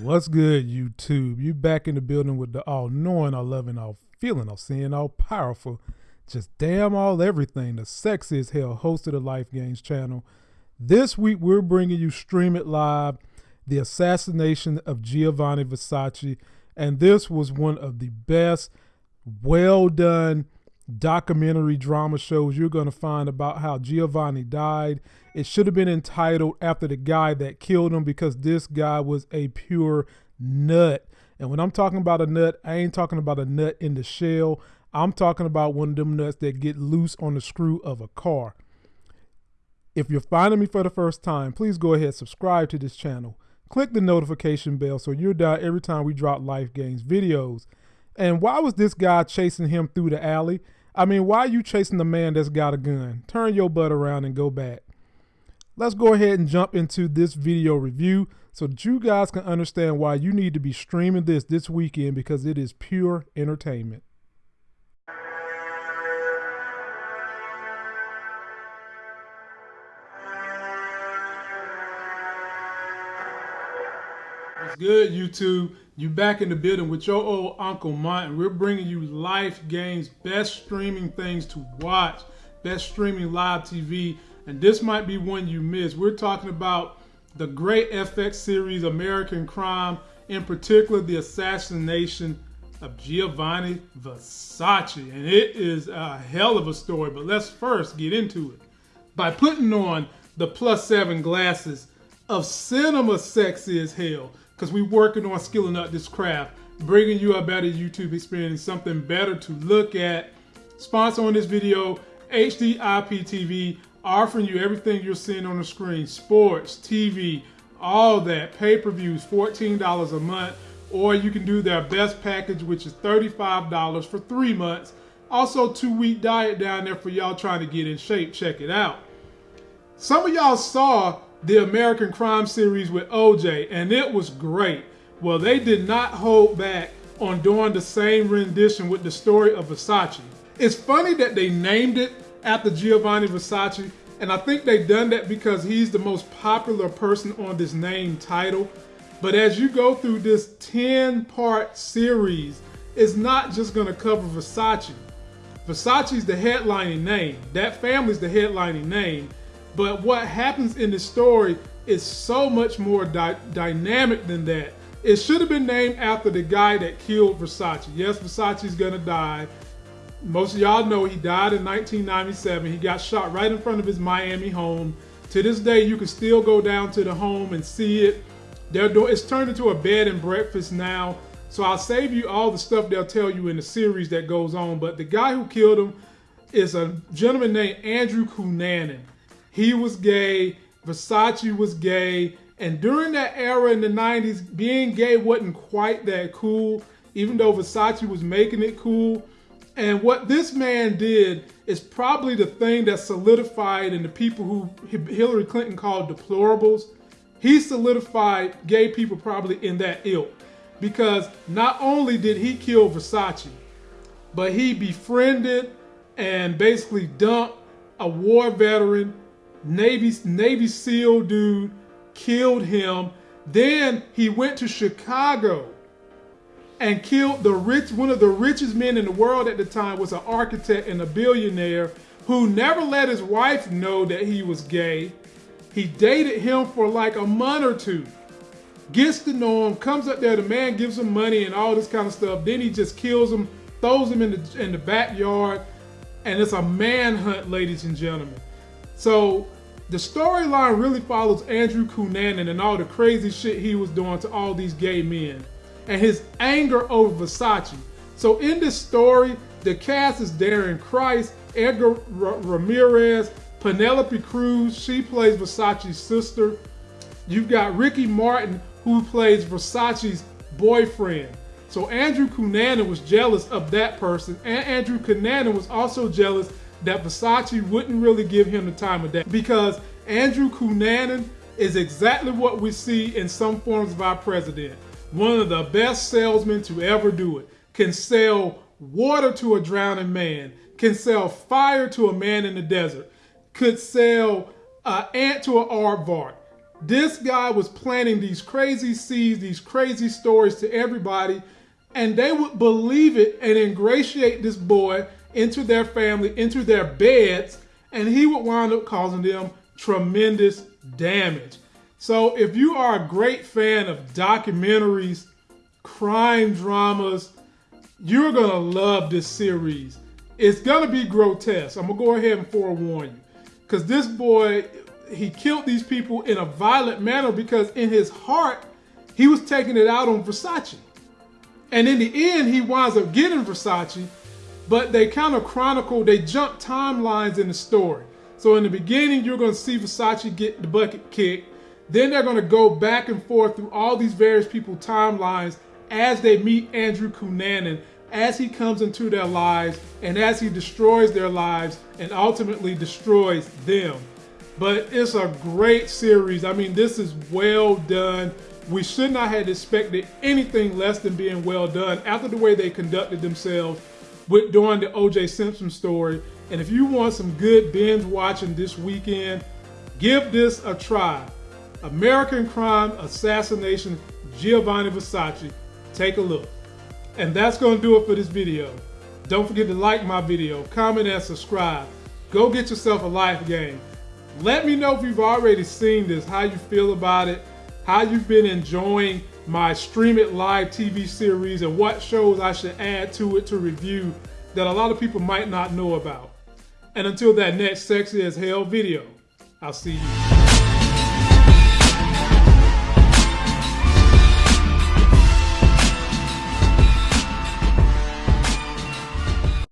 What's good, YouTube? You back in the building with the all knowing, all loving, all feeling, all seeing, all powerful, just damn all everything. The sexy as hell host of the Life Games channel. This week we're bringing you Stream It Live, the assassination of Giovanni Versace, and this was one of the best, well done documentary drama shows you're going to find about how Giovanni died. It should have been entitled after the guy that killed him because this guy was a pure nut. And when I'm talking about a nut, I ain't talking about a nut in the shell. I'm talking about one of them nuts that get loose on the screw of a car. If you're finding me for the first time, please go ahead subscribe to this channel. Click the notification bell so you're down every time we drop Life games videos. And why was this guy chasing him through the alley? I mean, why are you chasing the man that's got a gun? Turn your butt around and go back. Let's go ahead and jump into this video review so that you guys can understand why you need to be streaming this this weekend because it is pure entertainment. What's good, YouTube? You back in the building with your old Uncle and we're bringing you Life games, best streaming things to watch, best streaming live TV, and this might be one you missed. We're talking about the great FX series American Crime, in particular the assassination of Giovanni Versace, and it is a hell of a story. But let's first get into it by putting on the plus seven glasses of cinema sexy as hell because we're working on skilling up this craft, bringing you a better YouTube experience, something better to look at. Sponsor on this video, HD IPTV, offering you everything you're seeing on the screen, sports, TV, all that, pay-per-views, $14 a month, or you can do their best package, which is $35 for three months. Also, two-week diet down there for y'all trying to get in shape. Check it out. Some of y'all saw the American Crime series with OJ, and it was great. Well, they did not hold back on doing the same rendition with the story of Versace. It's funny that they named it after Giovanni Versace, and I think they've done that because he's the most popular person on this name title. But as you go through this 10-part series, it's not just gonna cover Versace. Versace's the headlining name. That family's the headlining name. But what happens in the story is so much more dy dynamic than that. It should have been named after the guy that killed Versace. Yes, Versace's gonna die. Most of y'all know he died in 1997. He got shot right in front of his Miami home. To this day, you can still go down to the home and see it. They're doing, it's turned into a bed and breakfast now. So I'll save you all the stuff they'll tell you in the series that goes on. But the guy who killed him is a gentleman named Andrew Cunanan. He was gay. Versace was gay. And during that era in the 90s, being gay wasn't quite that cool, even though Versace was making it cool. And what this man did is probably the thing that solidified in the people who Hillary Clinton called deplorables. He solidified gay people probably in that ilk. Because not only did he kill Versace, but he befriended and basically dumped a war veteran Navy Navy SEAL dude killed him. Then he went to Chicago and killed the rich one of the richest men in the world at the time was an architect and a billionaire who never let his wife know that he was gay. He dated him for like a month or two. Gets to know him, comes up there, the man gives him money and all this kind of stuff. Then he just kills him, throws him in the in the backyard, and it's a manhunt, ladies and gentlemen. So the storyline really follows Andrew Cunanan and all the crazy shit he was doing to all these gay men and his anger over Versace. So in this story, the cast is Darren Criss, Edgar R Ramirez, Penelope Cruz, she plays Versace's sister. You've got Ricky Martin, who plays Versace's boyfriend. So Andrew Cunanan was jealous of that person, and Andrew Cunanan was also jealous that Versace wouldn't really give him the time of day because Andrew Cunanan is exactly what we see in some forms of our president. One of the best salesmen to ever do it. Can sell water to a drowning man. Can sell fire to a man in the desert. Could sell an ant to an aardvark. This guy was planting these crazy seeds, these crazy stories to everybody, and they would believe it and ingratiate this boy into their family, into their beds, and he would wind up causing them tremendous damage. So if you are a great fan of documentaries, crime dramas, you're going to love this series. It's going to be grotesque. I'm going to go ahead and forewarn you. Because this boy, he killed these people in a violent manner because in his heart, he was taking it out on Versace. And in the end, he winds up getting Versace, but they kind of chronicle, they jump timelines in the story. So in the beginning, you're going to see Versace get the bucket kicked. Then they're going to go back and forth through all these various people timelines as they meet Andrew Cunanan, as he comes into their lives and as he destroys their lives and ultimately destroys them. But it's a great series. I mean, this is well done. We should not have expected anything less than being well done after the way they conducted themselves with during the O.J. Simpson story. And if you want some good binge watching this weekend, give this a try. American Crime Assassination Giovanni Versace. Take a look. And that's going to do it for this video. Don't forget to like my video, comment, and subscribe. Go get yourself a life game. Let me know if you've already seen this, how you feel about it, how you've been enjoying my Stream It Live TV series, and what shows I should add to it to review that a lot of people might not know about. And until that next Sexy as Hell video, I'll see you.